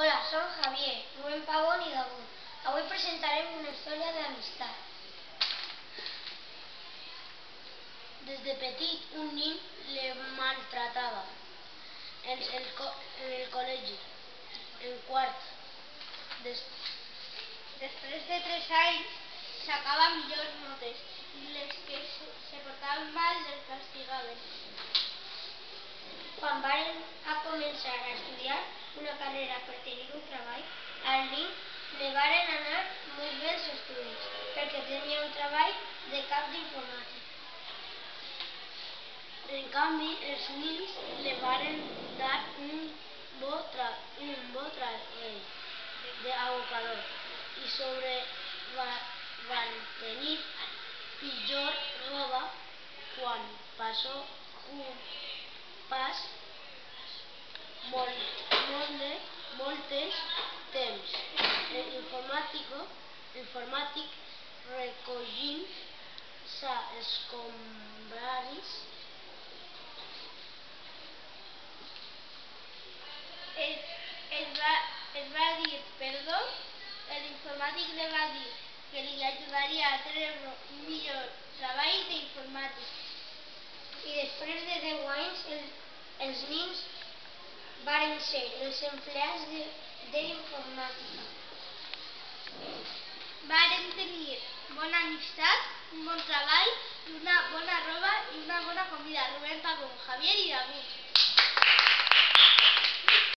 Hola, som Javier, Rubén Pavón i David. Avui presentarem una història d'amistat. Des de petit, un nin le maltratava en el, en el col·legi, de tres anys, sacava millors notes varen a començar a estudiar una carrera per tenir un treball, al nin li varen anar molt bé els estudis, perquè tenia un treball de cap d'informàtic. En canvi, els nins li varen dar un bo, un bo treball d'abocador i sobre va, van tenir pitjor roba quan passó un pas molt moltes temps informàtic recollint sa escombraris es, es, va, es va dir perdó, l'informàtic li va dir que li ajudaria a treure un millor treball d'informàtic. I després de 10 anys el, els nins varen ser els empleats d'informàtica. Varen tenir bona amistat, un bon treball, una bona roba i una bona comida. Rubén Pavón, Javier i David.